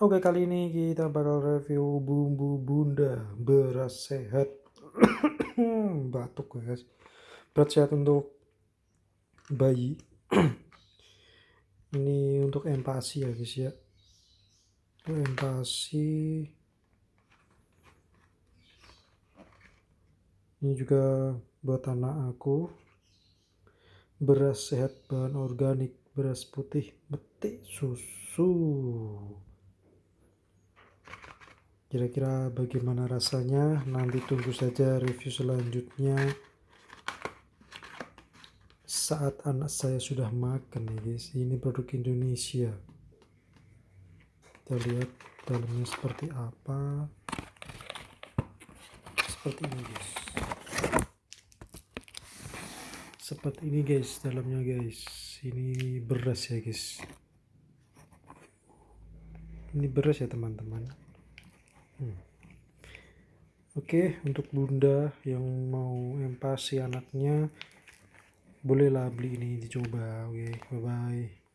Oke kali ini kita bakal review bumbu bunda. Beras sehat. Batuk guys. Beras sehat untuk bayi. Ini untuk empasi ya guys ya. Empasi. Ini juga buat anak aku. Beras sehat bahan organik beras putih betik susu kira-kira bagaimana rasanya? Nanti tunggu saja review selanjutnya. Saat anak saya sudah makan ya guys. Ini produk Indonesia. Kita lihat dalamnya seperti apa. Seperti ini guys. Seperti ini guys dalamnya guys. Ini beras ya guys. Ini beras ya teman-teman Hmm. Oke, untuk bunda yang mau empasi anaknya, bolehlah beli ini dicoba. Oke, bye bye.